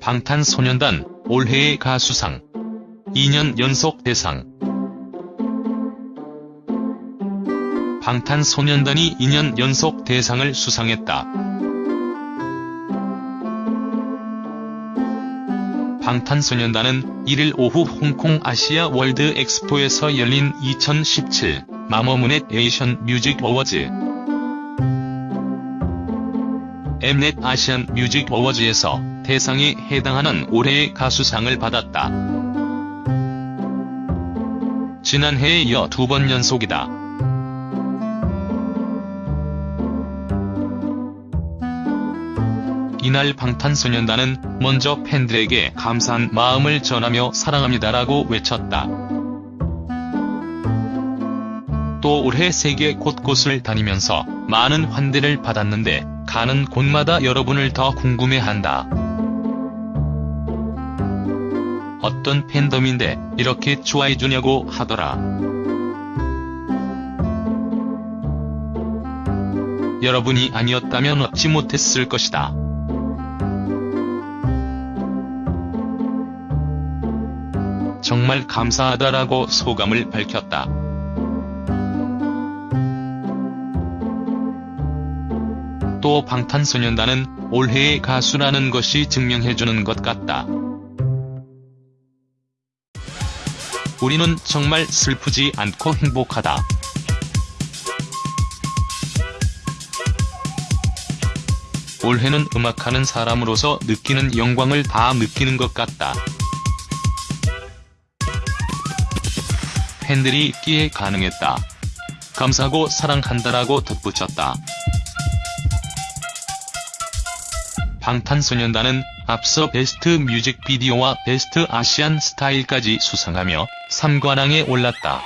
방탄소년단 올해의 가수상 2년 연속 대상 방탄소년단이 2년 연속 대상을 수상했다. 방탄소년단은 1일 오후 홍콩 아시아 월드 엑스포에서 열린 2017 MAMA Mnet Asian Music Awards 엠넷 아시안 뮤직 어워즈에서 대상에 해당하는 올해의 가수상을 받았다. 지난해에 이어 두 번 연속이다. 이날 방탄소년단은 먼저 팬들에게 감사한 마음을 전하며 사랑합니다라고 외쳤다. 또 올해 세계 곳곳을 다니면서 많은 환대를 받았는데 가는 곳마다 여러분을 더 궁금해한다. 어떤 팬덤인데 이렇게 좋아해주냐고 하더라. 여러분이 아니었다면 얻지 못했을 것이다. 정말 감사하다라고 소감을 밝혔다. 또 방탄소년단은 올해의 가수라는 것이 증명해주는 것 같다. 우리는 정말 슬프지 않고 행복하다. 올해는 음악하는 사람으로서 느끼는 영광을 다 느끼는 것 같다. 팬들이 있기에 가능했다. 감사하고 사랑한다라고 덧붙였다. 방탄소년단은 앞서 베스트 뮤직비디오와 베스트 아시안 스타일까지 수상하며 3관왕에 올랐다.